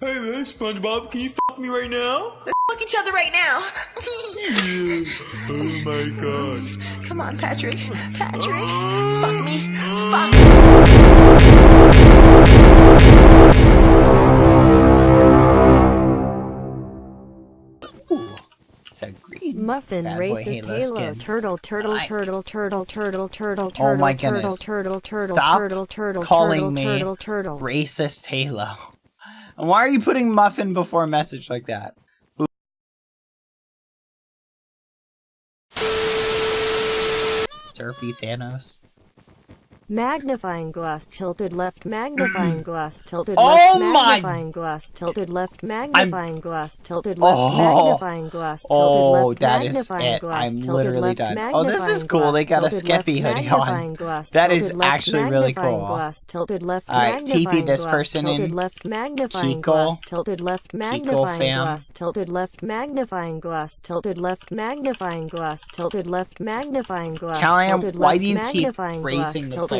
Hey man, SpongeBob, can you fuck me right now? Let's Fuck each other right now. oh my god. Come on, Patrick. Patrick. Ah. Fuck me. Fuck. It's a green. Muffin Bad boy racist Halo halo skin. turtle turtle I- turtle turtle turtle turtle Oh turtle my turtle goodness. turtle turtle Stop turtle turtle calling turtle me turtle turtle Racist Halo. And why are you putting muffin before a message like that? Derpy Thanos. Magnifying glass tilted left magnifying glass tilted Oh left my- magnifying glass tilted left magnifying glass tilted left Oh. magnifying glass tilted Oh, left that is magnifying it. glass I'm tilted literally left done. Oh, this is cool. They got a Skeppy hoodie on. glass That is left actually really cool. glass tilted left Alright, TP this person tilted in. left magnifying Kiko. glass tilted left magnifying fam. glass tilted left magnifying glass tilted left magnifying glass tilted left magnifying glass tilted why left do you keep magnifying glass raising the tilted player left limit? magnifying Why would glass you do tilted left magnifying glass How are tilted people left fighting? magnifying glass tilted left magnifying glass Ah! tilted left magnifying glass Stop fighting. tilted left magnifying glass tilted left Dang it, magnifying none of my glass, commands tilted are left going through. magnifying glass This is tilted left me black nuts, nib. Callahan. Thank you for the donation. Hold on, I gotta put the Magnifying glass tilted left magnifying glass tilted stop it! right That's it. magnifying glass Why do you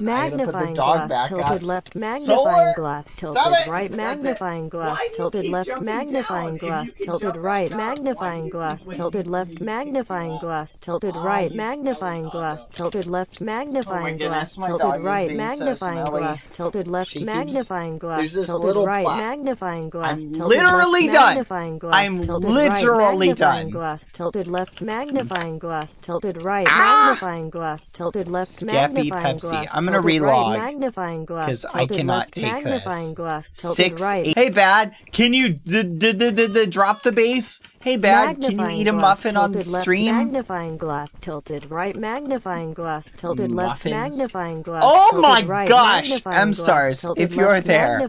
magnifying so the left. Magnifying glass tilted left. magnifying goodness, glass tilted dog is right. being so magnifying glass tilted left. She keeps- magnifying glass there's this tilted little right. plot. magnifying glass tilted literally left magnifying glass tilted literally right magnifying done. glass tilted right. Magnifying glass, tilted left. Magnifying glass tilted right. Ah! magnifying glass tilted right. Magnifying glass tilted left magnifying Pepsi. Glass I'm gonna relog, magnifying glass 'cause I cannot take magnifying this. glass Six. right. Hey, Bad, can you d- d- d- d- d- drop the bass? Hey, Bad, can you eat a muffin on tilted left stream? Magnifying glass tilted right. Magnifying glass tilted left. Magnifying glass. Oh my right, gosh! M stars, if you're left, there,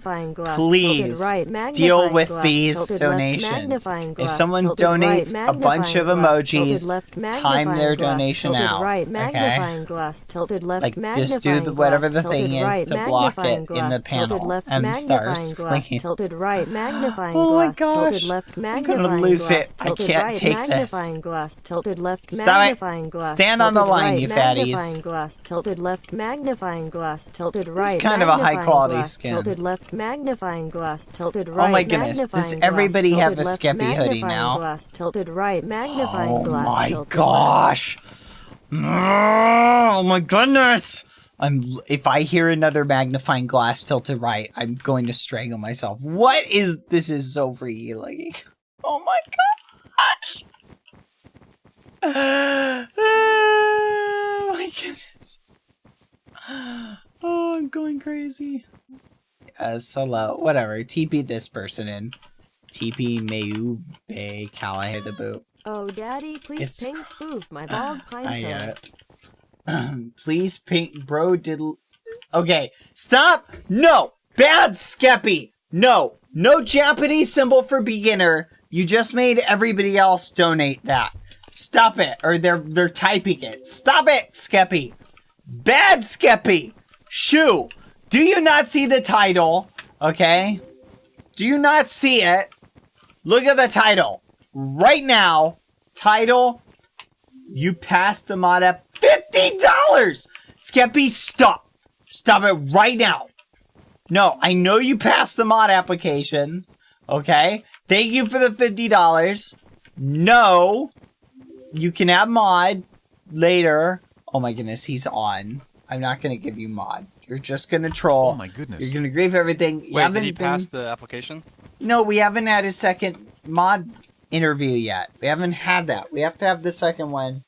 please right, deal with these left, donations. magnifying If someone donates a bunch of magnifying glass, tilted emojis, left, time their donation out, Right, okay? glass, tilted left, Like, just do the, whatever the thing is to block it in the panel. left, M stars, please. tilted right, magnifying Oh my gosh. left, I'm gonna lose glass, it. I can't right, take this. magnifying glass, tilted left, Stop it. magnifying glass, Stand on the line, right, you fatties. magnifying glass, tilted left, magnifying glass, tilted right, kind of a high-quality glass, skin. tilted left, magnifying glass, tilted right. Oh my goodness, does everybody glass, have a left, Skeppy hoodie magnifying now? Glass, tilted right, magnifying Oh glass, my tilted left. gosh! Oh my goodness! I'm if I hear another magnifying glass tilted right, I'm going to strangle myself. What is this? Is so freaky looking. Oh my gosh! Oh my goodness! Oh, I'm going crazy. Yes, hello. Whatever. TP this person in. TP Mayube Callahan the boot. Oh, daddy, please It's- ping spoof my ah, bald pine I it. Uh, please pink bro did Okay, stop! No! Bad Skeppy! No! No Japanese symbol for beginner. You just made everybody else donate that. Stop it. Or they're they're typing it. Stop it, Skeppy! Bad Skeppy! Shoo! Do you not see the title? Okay? Do you not see it? Look at the title. Right now, title you passed the mod app $50! Skeppy, stop! Stop it right now! No, I know you passed the mod application. Okay? Thank you for the $50. No! You can have mod later. Oh my goodness, he's on. I'm not gonna give you mod. You're just gonna troll. Oh my goodness. You're gonna grieve everything. You Wait, haven't did he been- pass the application? no, we haven't had his second mod interview yet. We haven't had that. We have to have the second one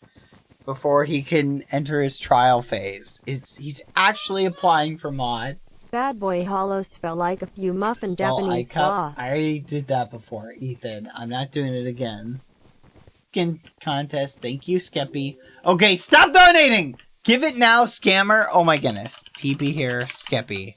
before he can enter his trial phase. It's, he's actually applying for mod. Bad boy hollow spell like a few muffin Japanese ICUP. slaw. I already did that before, Ethan. I'm not doing it again. Skin contest. Thank you, Skeppy. Okay, stop donating! Give it now, scammer. Oh my goodness. TP here, Skeppy.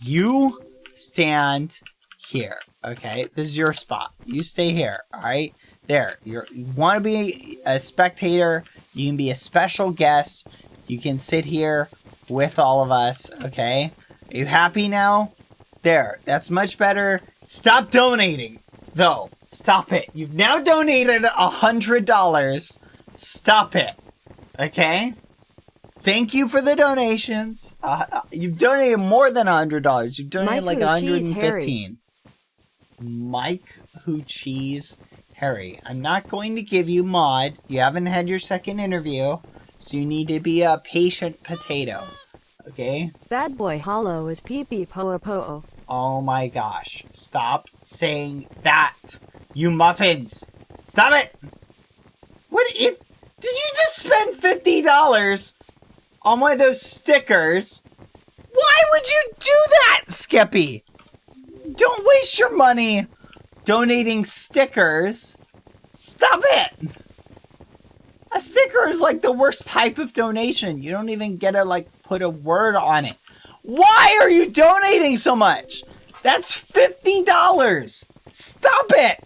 You stand here. Okay, this is your spot. You stay here. All right, there. You're, you want to be a spectator. You can be a special guest. You can sit here with all of us, okay? Are you happy now? There, that's much better. Stop donating, though. Stop it. You've now donated a hundred dollars. Stop it. Okay? Thank you for the donations. Uh, uh, you've donated more than a hundred dollars. You've donated Mike like a hundred and fifteen. Mike Who Cheese Harry. I'm not going to give you mod. You haven't had your second interview, so you need to be a patient potato. Okay? Bad boy hollow is pee pee poa poa. Oh my gosh. Stop saying that. You muffins. Stop it. What if did you just spend $50 on one of those stickers? Why would you do that, Skeppy? Don't waste your money donating stickers. Stop it. A sticker is like the worst type of donation. You don't even get to like put a word on it. Why are you donating so much? That's $50. Stop it.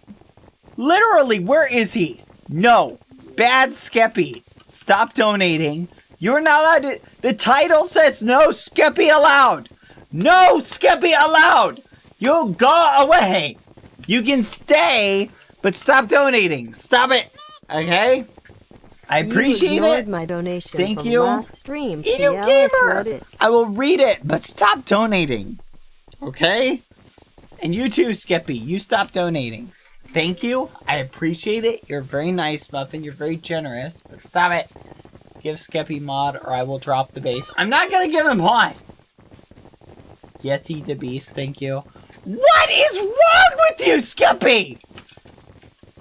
Literally, where is he? No. Bad Skeppy. Stop donating. You're not allowed to. The title says no Skeppy allowed. No Skeppy allowed. You go away. You can stay, but stop donating. Stop it. Okay? I appreciate you it. my donation Thank from you. last stream. Edu Gamer! I will read it, but stop donating. Okay? And you too, Skeppy. You stop donating. Thank you. I appreciate it. You're very nice, Muffin. You're very generous, but stop it. Give Skeppy mod or I will drop the bass. I'm not gonna give him mod. Yeti the Beast, thank you. What is wrong with you, Skeppy?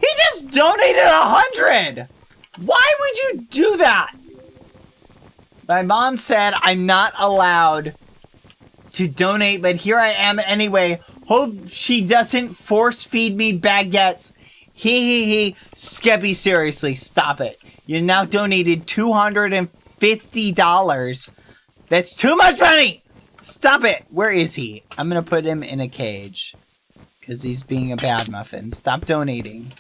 He just donated a hundred. Why would you do that? My mom said I'm not allowed to donate, but here I am anyway. Hope she doesn't force feed me baguettes. Hee hee hee. Skeppy, seriously, stop it. You now donated $250. That's too much money! Stop it! Where is he? I'm gonna put him in a cage. Because he's being a bad muffin. Stop donating.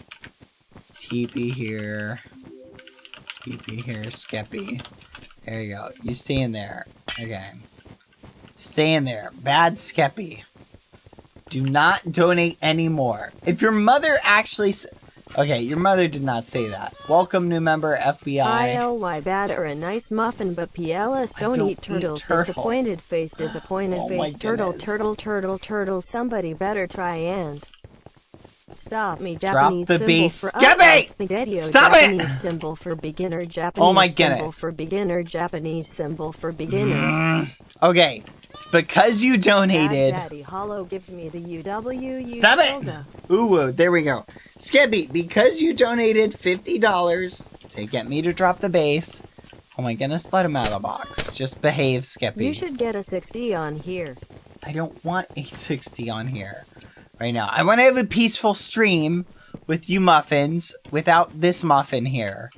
TP here. TP here, Skeppy. There you go. You stay in there. Okay. Stay in there. Bad Skeppy. Do not donate anymore. If your mother actually... Okay, your mother did not say that. Welcome, new member, FBI. ILY bad or a nice muffin, but PLS don't, don't eat eat turtles. turtles. Disappointed face, disappointed Oh face. Turtle, turtle, turtle, turtle. Somebody better try and stop me. Drop Japanese the symbol beast. for it! spaghetti. Stop it! Japanese symbol for beginner. Japanese Oh my symbol goodness. for beginner. Japanese symbol for beginner. Mm. Okay. Because you donated... Daddy Hollow gives me the UW. Stop it! Ooh, there we go. Skeppy, because you donated $50 to get me to drop the bass, oh my goodness, let him out of the box. Just behave, Skeppy. You should get a 60 on here. I don't want a 60 on here right now. I want to have a peaceful stream with you muffins without this muffin here.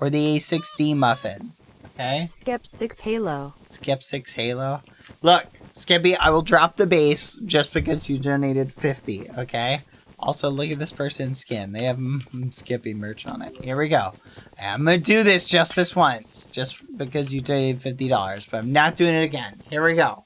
Or the A6D muffin. Okay? Skep 6 Halo. Skip 6 Halo. Look, Skeppy, I will drop the bass just because you donated 50, okay? Also, look at this person's skin. They have mm, Skeppy merch on it. Here we go. I'm gonna do this just this once, just because you donated $50, but I'm not doing it again. Here we go.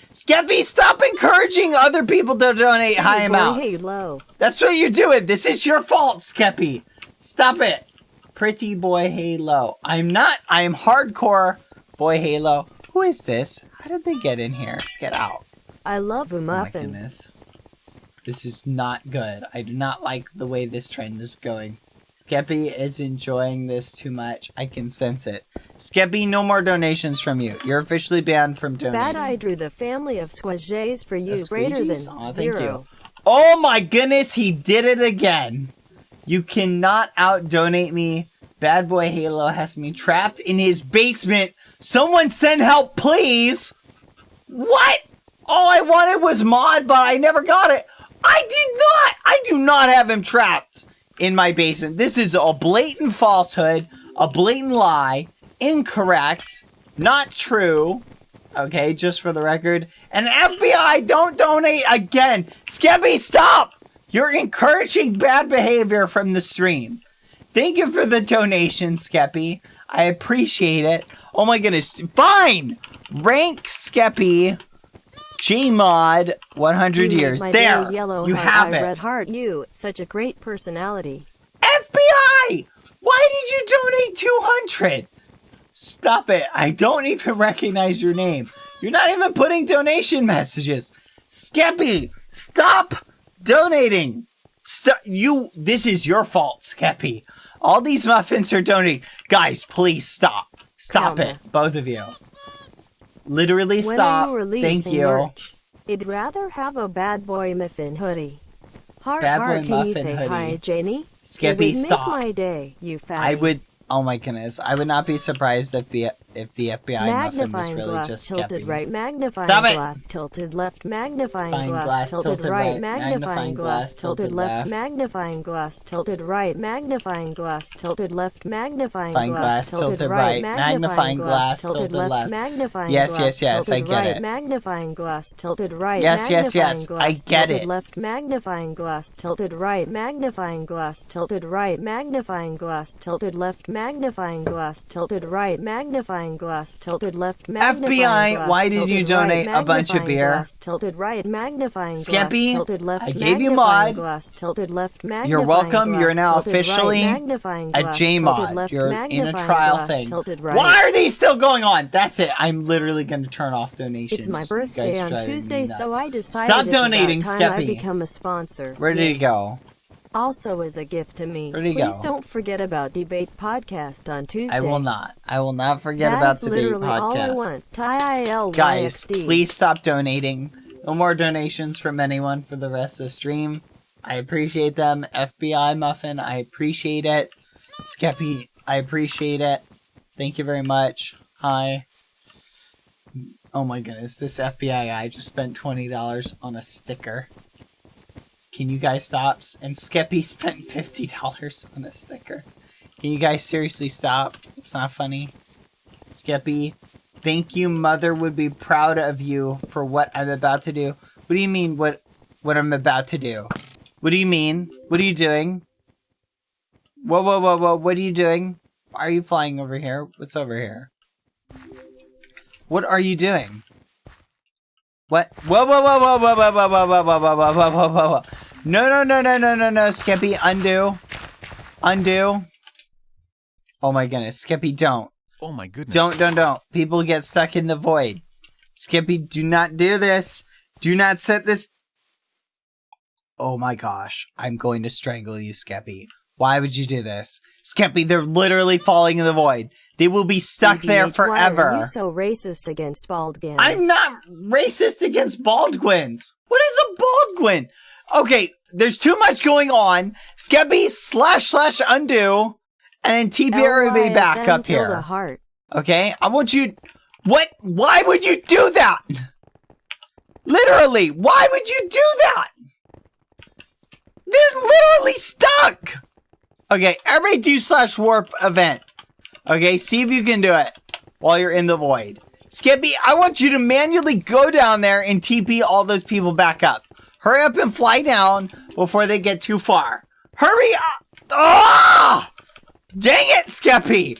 Skeppy, stop encouraging other people to donate high Hey, amounts. Halo. That's what you're doing. This is your fault, Skeppy. Stop it. Pretty boy Halo. I'm not. I am hardcore boy Halo. Who is this? How did they get in here? Get out. I love a Oh my goodness. This is not good. I do not like the way this trend is going. Skeppy is enjoying this too much. I can sense it. Skeppy, no more donations from you. You're officially banned from donating. Bad I drew the family of squages for you greater than thank zero. you. Oh my goodness, he did it again. You cannot out donate me. Bad boy Halo has me trapped in his basement Someone send help, please! What? All I wanted was mod, but I never got it. I did not! I do not have him trapped in my basement. This is a blatant falsehood, a blatant lie, incorrect, not true. Okay, just for the record. And FBI, don't donate again! Skeppy, stop! You're encouraging bad behavior from the stream. Thank you for the donation, Skeppy. I appreciate it. Oh my goodness. Fine! Rank Skeppy Gmod 100 mm, years. My There! yellow you heart, have I it. Red heart you. Such a great personality. FBI! Why did you donate 200? Stop it. I don't even recognize your name. You're not even putting donation messages. Skeppy, stop donating. Stop. You, this is your fault, Skeppy. All these muffins are donating. Guys, please stop. Stop Calma. it. Both of you. Literally When stop. you Thank you. merch? I'd rather have a bad boy muffin hoodie. Heart, Bad heart, boy can you say hoodie. hi, Janie? Would stop. make my day, you fatty. I would. Oh my goodness. I would not be surprised if if the FBI muffin was Magnifying really glass just tilted Skeppy. right, magnifying Stop it! glass tilted left, magnifying Magnifying glass, glass tilted, tilted right, right, magnifying magnifying glass tilted left, magnifying glass tilted right, magnifying glass tilted left, magnifying Magnifying glass tilted right, magnifying glass tilted left. magnifying Yes, glass yes, yes, I get it. magnifying glass tilted right, Yes, yes, yes, I get it. left, magnifying glass tilted right, magnifying glass tilted right, magnifying glass tilted left, magnifying glass tilted right, magnifying glass tilted left, magnifying FBI, glass why did you tilted right, donate a bunch of beer? glass tilted right, magnifying glass Skeppy, tilted left, I gave you mod. glass tilted left, You're welcome. glass You're now right, officially magnifying a glass JMod. left, You're in a trial glass thing. right. Why are these still going on? That's it. I'm literally going to turn off donations. It's my birthday on Tuesday, so. I decided Stop donating, time I Skeppy. become a sponsor. Where did Yeah. he go? Also as a gift to me. Please go? don't forget about Debate Podcast on Tuesday. I will not. I will not forget That's about debate literally all I podcast. want. Guys, please stop donating. No more donations from anyone for the rest of the stream. I appreciate them. FBI Muffin, I appreciate it. Skeppy, I appreciate it. Thank you very much. Hi. Oh my goodness, this FBI guy just spent $20 on a sticker. Can you guys stop? And Skeppy spent $50 on a sticker. Can you guys seriously stop? It's not funny. Skeppy, thank you. Mother would be proud of you for what I'm about to do. What do you mean, what, what I'm about to do? What do you mean? What are you doing? Whoa, whoa, whoa, whoa, what are you doing? Why are you flying over here? What's over here? What are you doing? What? Whoa, whoa, whoa, whoa, whoa, whoa, whoa, whoa, whoa, whoa, whoa, whoa, whoa, whoa. No, no, no, no, no, no, no, Skeppy, undo. Undo. Oh my goodness, Skeppy, don't. Oh my goodness. Don't, don't, don't. People get stuck in the void. Skeppy, do not do this. Do not set this. Oh my gosh. I'm going to strangle you, Skeppy. Why would you do this? Skeppy, they're literally falling in the void. They will be stuck there forever. Why are you so racist against Baldgans? I'm not racist against Baldwins. What is a Baldwin? Okay, there's too much going on. Skeppy slash slash undo, and then TBR will be back up here. Heart. Okay, I want you. What? Why would you do that? Literally, why would you do that? They're literally stuck. Okay, everybody do slash warp event. Okay, see if you can do it while you're in the void. Skeppy, I want you to manually go down there and TP all those people back up. Hurry up and fly down before they get too far. Hurry up! Ah! Dang it, Skeppy!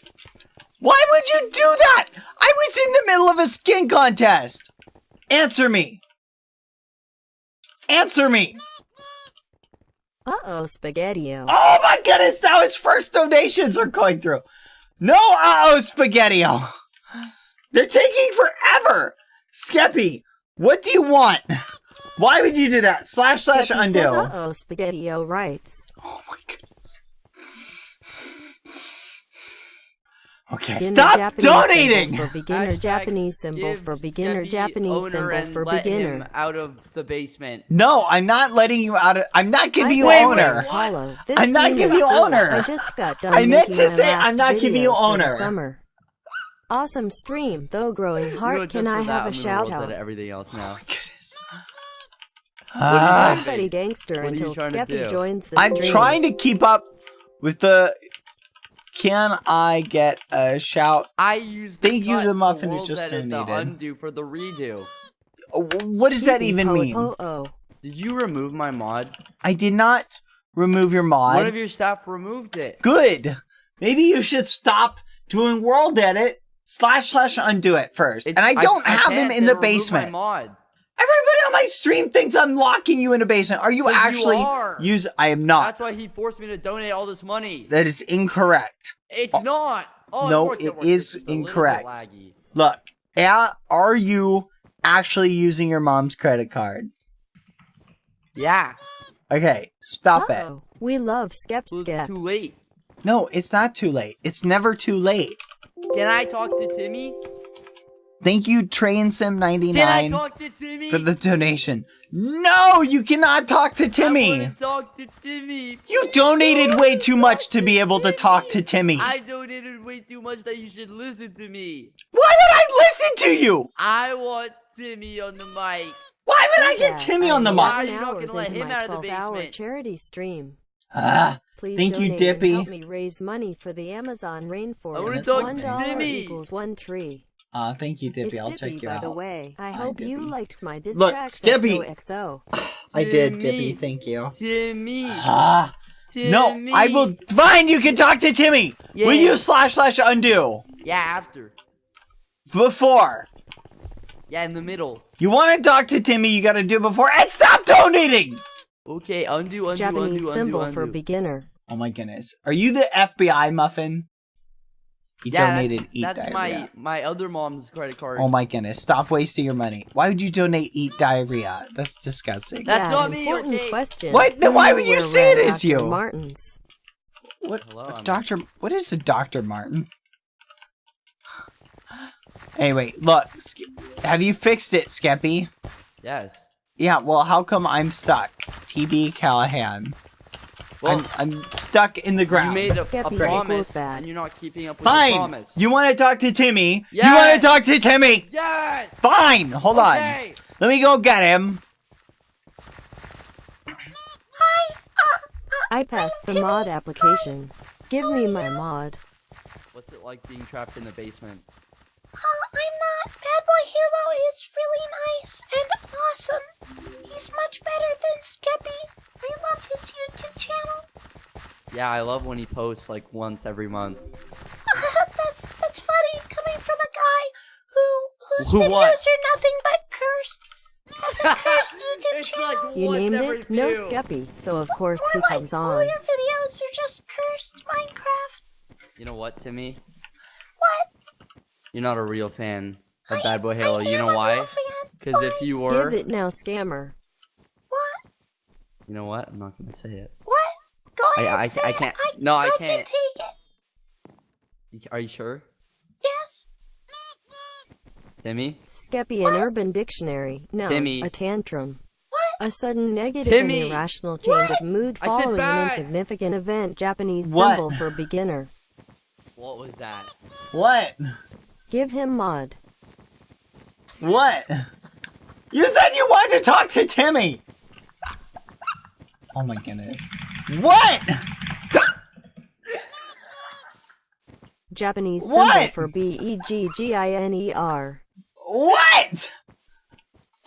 Why would you do that? I was in the middle of a skin contest. Answer me. Answer me. Uh-oh, Spaghettio. Oh my goodness, now his first donations are going through. No, uh oh, Spaghettio. They're taking forever. Skeppy, what do you want? Why would you do that? Slash slash Peppy undo. says, Uh-oh, Spaghettio writes. Oh my goodness. Okay, Beginner stop Japanese donating. symbol For beginner Hashtag Japanese symbol for beginner Skeppy Japanese symbol and for let beginner. him out of the basement. No, I'm not letting you out of. I'm not giving I you got owner. no Hollow. I'm not giving you cool. owner. I just got done I meant to say I'm not giving you owner. Summer. Awesome stream, though growing You heart. Can I have a gonna shout out? at everything else now. Goodness. What Ah, is that? Gangster What are you until trying to Skeppy joins the I'm stream. trying to keep up with the. Can I get a shout? I used. Thank you, cut the muffin who world just edit, the donated. undo for the redo. Oh, What does that even mean? po- oh. Did you remove my mod? I did not remove your mod. One of your staff removed it. Good. Maybe you should stop doing world edit slash slash undo it first. It's- and I don't have him in the removed my basement. mod. Everybody on my stream thinks I'm locking you in a basement. Are you 'Cause you actually are. use? I am not. That's why he forced me to donate all this money. That is incorrect. It's oh. not. Oh, No, it It's just a little bit incorrect. Look, a- are you actually using your mom's credit card? Yeah. Okay, stop it. Oh, we love Skep Well, Skep. it's too late. No, it's not too late. It's never too late. Can I talk to Timmy? Thank you, Train Can I Sim99 talk to Timmy? for the donation. No, you cannot talk to Timmy. want talk to Timmy. You donated way too much to be able to talk to Timmy. I donated way too much that you should listen to me. Why would I listen to you? I want Timmy on the mic. Why would I get Timmy on the mic. mic? Why are you not gonna let him out of the basement? charity stream. Ah, Please Thank you, Dippy. help me raise money for the Amazon rainforest. wanna talk to one dollar Timmy. equals one tree. Uh, thank you, Dippy. it's I'll Dippy, check you by out. the way. I Hi, hope you liked my diss Look, track Skeppy. XOXO. I did, Timmy. Dippy. Thank you. Timmy. Ah, Timmy. no, I will. Fine, you can talk to Timmy. Will Yeah. you slash slash undo Yeah, after. before? Yeah, in the middle. You want to talk to Timmy? You got to do it before and stop donating. Okay, undo, undo, Japanese undo, symbol undo, for undo. beginner. Oh my goodness, are you the FBI muffin? You Yeah, donated that's, eat that's diarrhea. my my other mom's credit card. Oh my goodness, stop wasting your money. Why would you donate eat diarrhea? That's disgusting. That's yeah, not me, important okay? question. What? Then why would you where say it Red is you? Martins. What? Hello, I'm- Doctor? What is a Doctor Martin? Anyway, look. Have you fixed it, Skeppy? Yes. Yeah. Well, how come I'm stuck? TB Callahan. Well, I'm, I'm stuck in the ground. you made a, a promise, bad. and you're not keeping up with the Fine. promise. You want to talk to Timmy? You want to talk to Timmy? Yes. Fine. Hold on. Let me go get him. Hi! I passed the mod application. Give me my mod. What's it like being trapped in the basement? Oh, I'm not. Bad Boy Hero is really nice and awesome. He's much better than Skeppy. I love his YouTube channel. Yeah, I love when he posts like once every month. that's that's funny coming from a guy who whose Who videos what? are nothing but cursed. Has a cursed YouTube It's channel. like You named every it? No few. Skeppy, so of course he comes like comes all your videos are just cursed Minecraft. You know what, Timmy? What? You're not a real fan of I- Bad Boy Halo. I You am know a why? real fan. Because if you were, Give it now, scammer. What? you know what? I'm not gonna say it. What? Go I- ahead. I- say I it. can't- I, no, I I can't. can take it. Are you sure, Yes. Timmy? Skeppy an Urban Dictionary. No, Timmy. a tantrum. What? A sudden negative Timmy. and irrational change of mood following an insignificant event. Japanese What? symbol for beginner. What was that? What? Give him mod. What? You said you wanted to talk to Timmy. Oh my goodness. What? Japanese symbol What? for B E G G I N E R. What?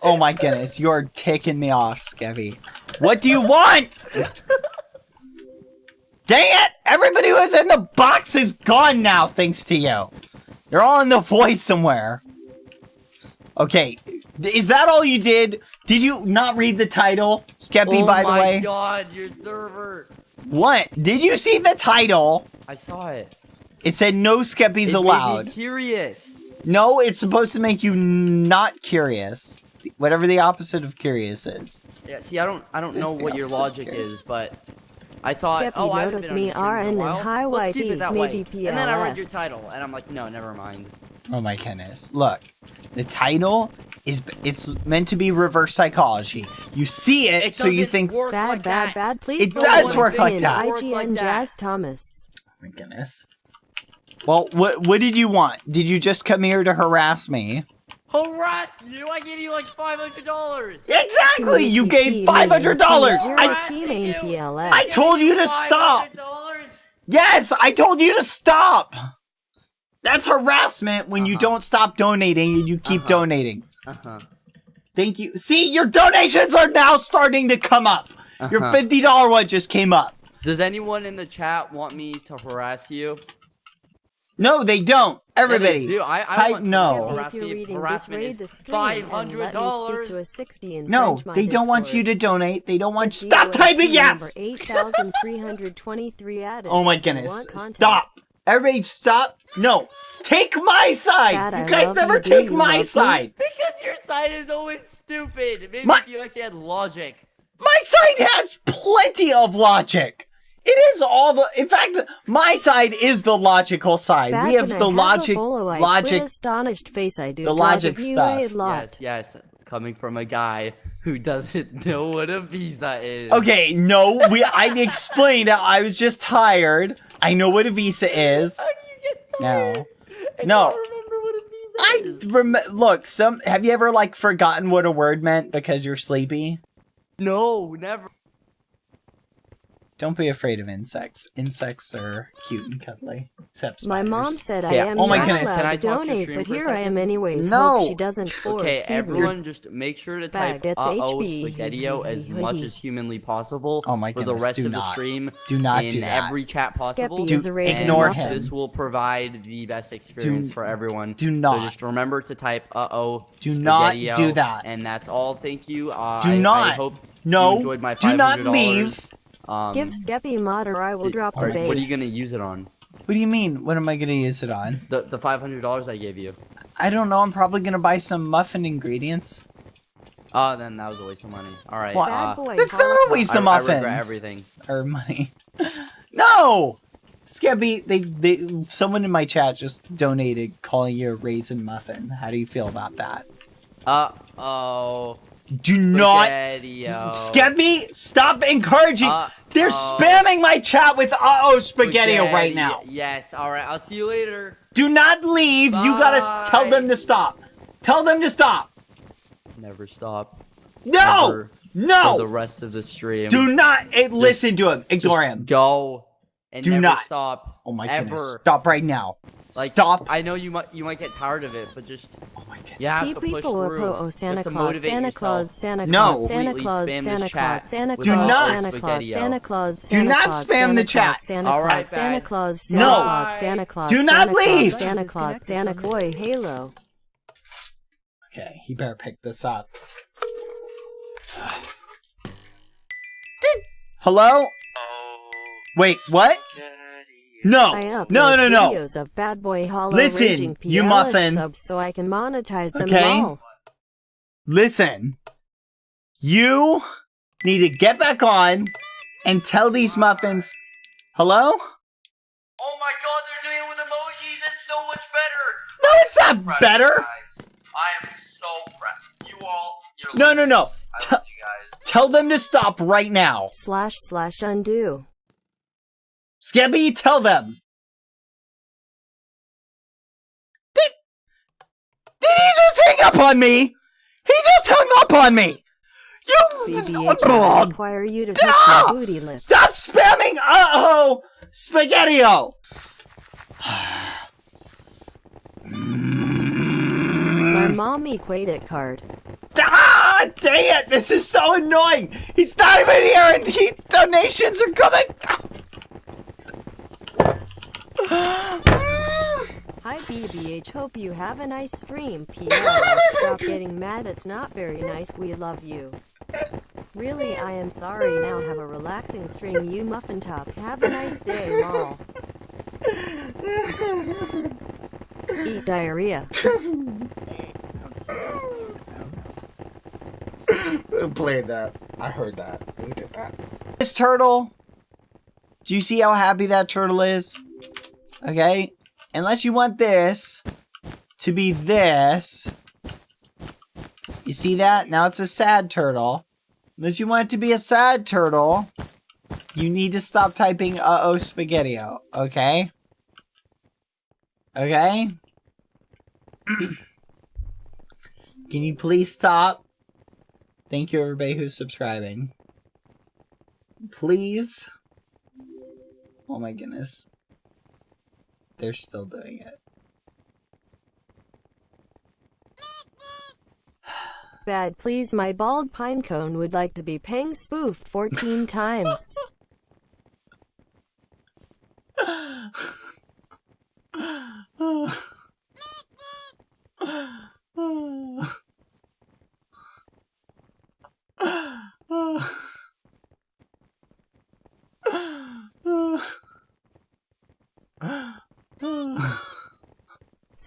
Oh my goodness, you're taking me off, Skeppy. What do you want? Dang it! Everybody who was in the box is gone now, thanks to you. They're all in the void somewhere. Okay, is that all you did? Did you not read the title, Skeppy, oh by the way? Oh my god, your server! What? Did you see the title? I saw it. It said no Skeppies It allowed. Made me curious. No, it's supposed to make you not curious. Whatever the opposite of curious is. Yeah, see, I don't, I don't know It's the what your logic is, but I thought, Skeppy oh, I haven't noticed been on me your in a RN and while. hi Let's keep YT, maybe way. And then I read your title, and I'm like, no, never mind. Oh my goodness. Look, the title is it's meant to be reverse psychology. You see it, It so you think work Bad, like bad, that. bad. Please It does work like that. IGN like that. Jazz Thomas. Oh my goodness. Well, what what did you want? Did you just come here to harass me? Harass you! I gave you like five hundred dollars. Exactly. You gave five hundred dollars. I I I told you to stop. Yes, I told you to stop. That's harassment when you Uh-huh. don't stop donating and you keep Uh-huh. donating. Uh huh. Thank you. See, your donations are now starting to come up. Your Uh-huh. fifty dollar one just came up. Does anyone in the chat want me to harass you? No, they don't. Everybody, Yeah, they do. I, I type want no. someone to If harass you're me. reading this, Harassment is the stream five and hundred let me dollars. speak to a 60 in No, they don't want you to donate. They don't want The Stop DOST typing number yes. 8,323 added. Oh my goodness. Stop. Everybody stop. No. Take my side. Dad, you guys never you. Take you my love me? side. Because your side is always stupid. Maybe My- if you actually had logic. My side has plenty of logic. It is all the. In fact, my side is the logical side. Back we have the I a logic, bolo, logic. astonished face I do. the logic stuff. Yes, yes. Coming from a guy who doesn't know what a visa is. Okay, no, we. I explained. I was just tired. I know what a visa is. How do you get No. tired? No. don't remember what a visa I is? rem- look. Some have you ever like forgotten what a word meant because you're sleepy? No, never. Don't be afraid of insects. Insects are cute and cuddly. Except My mom said Yeah, I am oh my not goodness. allowed to talk to donate, but here I am anyways. No. Hope she doesn't force Okay, feed everyone, just make sure to type Bag, uh oh HB. spaghettio as much as humanly possible Oh my for the rest do of the stream. Do not in do that. every chat possible. Skeppy is a Do- ignore him. This will provide the best experience for everyone. do not. So just remember to type uh oh. Do not do that. And that's all. Thank you. Uh, Do I, I not. hope No, you enjoyed my do not leave. Um, Give Skeppy mod or I will drop the alright, bass. what are you gonna use it on? What do you mean? What am I gonna use it on? The the five hundred dollars I gave you. I don't know. I'm probably gonna buy some muffin ingredients. Oh, then that was a waste of money. All right. What? Uh, boy, That's not a Holocaust. waste I, of I muffins regret everything. or money. no, Scabby. They they someone in my chat just donated calling you a raisin muffin. How do you feel about that? Uh oh. Do not. Scabby. Stop encouraging. Uh, They're oh. spamming my chat with uh oh spaghetti right now. Yes. All right. I'll see you later. Do not leave. You gotta tell them to stop. Tell them to stop. Never stop. No, Never For the rest of the stream. Do not eh, listen to him. Ignore him. Go. And Do never not. stop. Oh my ever. goodness. Stop right now. Like, Stop. I know you might you might get tired of it, but just Oh my goodness. you have See to push people through. with oh You Santa have to Claus, motivate Santa yourself. Claus, Santa No. Claus, Santa Completely Claus, spam Santa this Claus, chat Santa with Do Claus, not- Santa Claus, Spaghetti-o. Santa Claus, Do Santa not Claus, spam Santa the Claus, chat. Santa All Claus, right, Santa bad. Claus, No. Santa Claus, Santa Claus, Do not Santa Claus, leave. Santa Claus, Santa Boy, Halo. Okay, he better pick this up. Hello? Oh. Wait, what? No, I upload no, no, no. videos of Bad Boy Hollow Listen, Raging you muffin. subs so I can monetize them Okay. all. Listen, you need to get back on and tell these muffins. Hello? Oh my god, they're doing it with emojis. It's so much better. No, it's not Proud of better. guys. I am so proud. You all. You're No, no, no. legends. Love you guys. Tell them to stop right now. Slash slash undo. Scabby, tell them. Did, did he just hang up on me? He just hung up on me. You BBH, I require you to Ah! my booty lips. stop spamming. Uh oh, spaghettio. My mom equated card. Ah, dang it! This is so annoying. He's not even here, and the donations are coming. Hi BBH, hope you have a nice stream. PL, stop getting mad, it's not very nice, we love you. Really, I am sorry, now have a relaxing stream, you muffin top. Have a nice day, lol. Eat diarrhea. Who played that? I heard that. Look at that. This turtle. Do you see how happy that turtle is? Okay. Unless you want this to be this. You see that? Now it's a sad turtle. Unless you want it to be a sad turtle, you need to stop typing uh oh spaghettio, okay? Okay? Can you please stop? Thank you, everybody who's subscribing. Please. Oh my goodness. They're still doing it. Bad please my bald pinecone would like to be pang spoofed 14 times.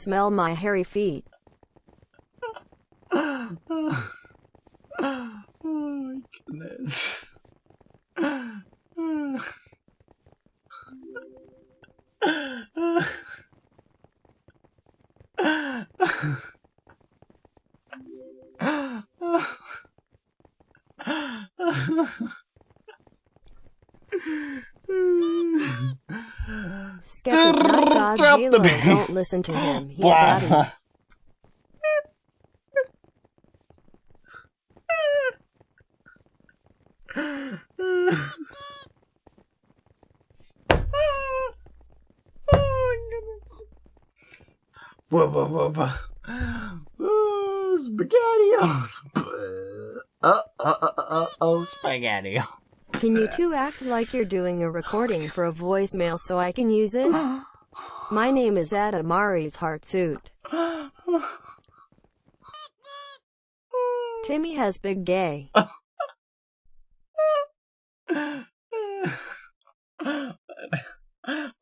Smell my hairy feet. oh my goodness. Skeptic God Drop the bass. Don't listen to him. He Wow. got it. Whoa, whoa, whoa, whoa. Ooh, spaghettios. Uh, uh, uh, uh, uh, oh, spaghetti. Can you two act like you're doing a recording for a voicemail so I can use it? My name is Adamari's heart suit. Timmy has big gay.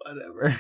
Whatever.